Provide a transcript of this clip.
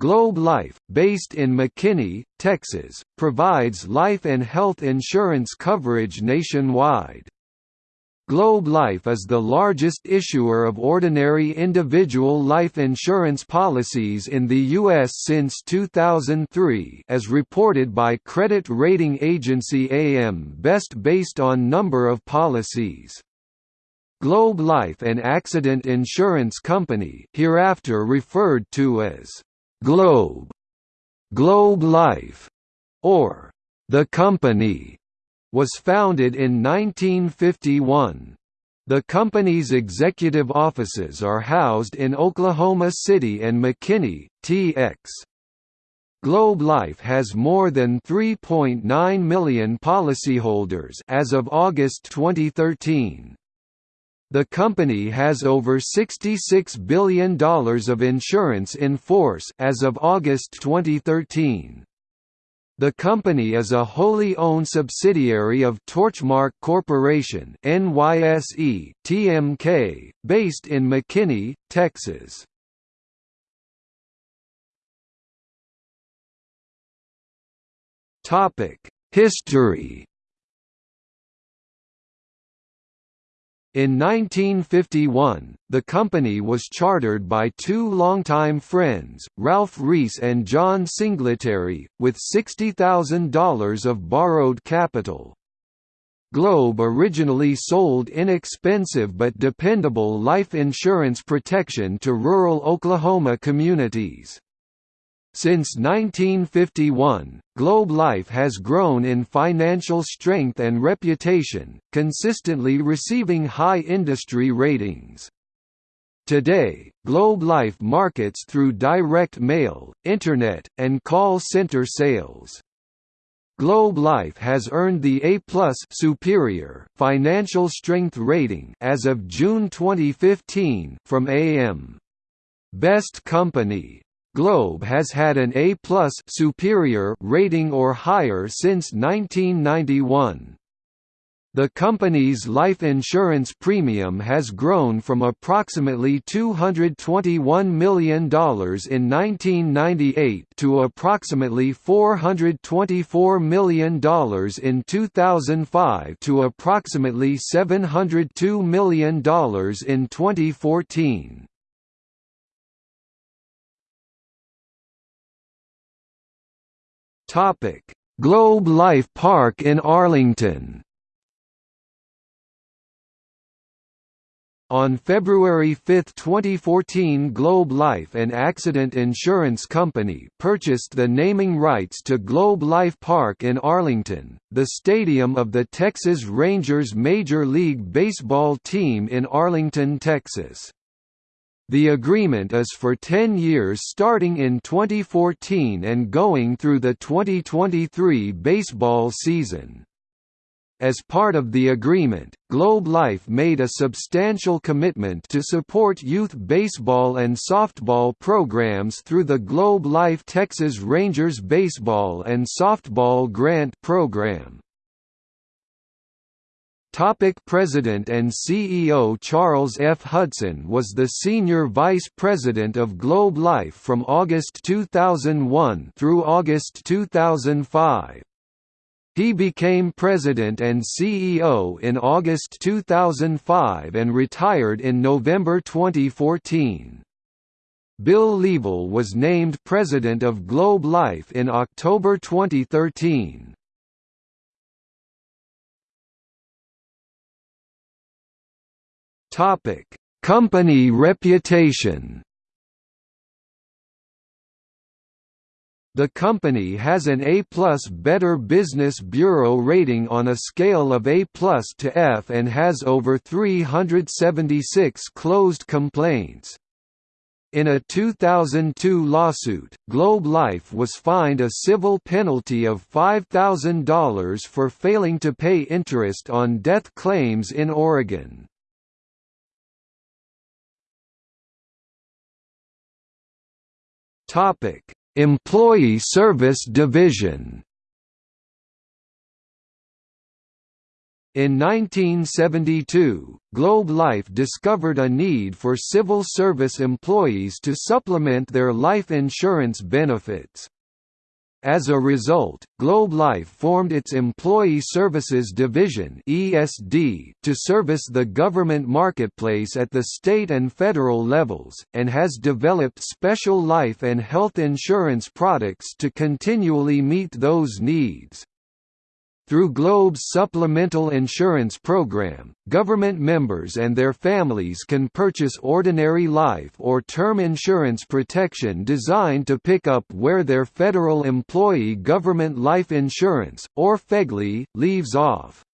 Globe Life, based in McKinney, Texas, provides life and health insurance coverage nationwide. Globe Life is the largest issuer of ordinary individual life insurance policies in the U.S. since 2003 as reported by credit rating agency AM Best based on number of policies. Globe Life and Accident Insurance Company hereafter referred to as Globe, Globe Life, or The Company was founded in 1951. The company's executive offices are housed in Oklahoma City and McKinney, TX. Globe Life has more than 3.9 million policyholders as of August 2013. The company has over $66 billion of insurance in force as of August 2013. The company is a wholly owned subsidiary of Torchmark Corporation NYSE TMK, based in McKinney, Texas. History In 1951, the company was chartered by two longtime friends, Ralph Reese and John Singletary, with $60,000 of borrowed capital. Globe originally sold inexpensive but dependable life insurance protection to rural Oklahoma communities. Since 1951, Globe Life has grown in financial strength and reputation, consistently receiving high industry ratings. Today, Globe Life markets through direct mail, internet, and call center sales. Globe Life has earned the A+ superior financial strength rating as of June 2015 from AM Best Company. Globe has had an A+ superior rating or higher since 1991. The company's life insurance premium has grown from approximately $221 million in 1998 to approximately $424 million in 2005 to approximately $702 million in 2014. Topic: Globe Life Park in Arlington. On February 5, 2014 Globe Life and Accident Insurance Company purchased the naming rights to Globe Life Park in Arlington, the stadium of the Texas Rangers Major League Baseball team in Arlington, Texas. The agreement is for 10 years starting in 2014 and going through the 2023 baseball season. As part of the agreement, Globe Life made a substantial commitment to support youth baseball and softball programs through the Globe Life Texas Rangers Baseball and Softball Grant Program. Topic President and CEO Charles F. Hudson was the Senior Vice President of Globe Life from August 2001 through August 2005. He became President and CEO in August 2005 and retired in November 2014. Bill Leavell was named President of Globe Life in October 2013. Topic: Company reputation. The company has an A+ Better Business Bureau rating on a scale of A+ to F and has over 376 closed complaints. In a 2002 lawsuit, Globe Life was fined a civil penalty of $5,000 for failing to pay interest on death claims in Oregon. Topic: Employee Service Division. In 1972, Globe Life discovered a need for civil service employees to supplement their life insurance benefits. As a result, Globe Life formed its Employee Services Division (ESD) to service the government marketplace at the state and federal levels, and has developed special life and health insurance products to continually meet those needs. Through Globe's supplemental insurance program, government members and their families can purchase ordinary life or term insurance protection designed to pick up where their federal employee government life insurance, or FEGLI, leaves off.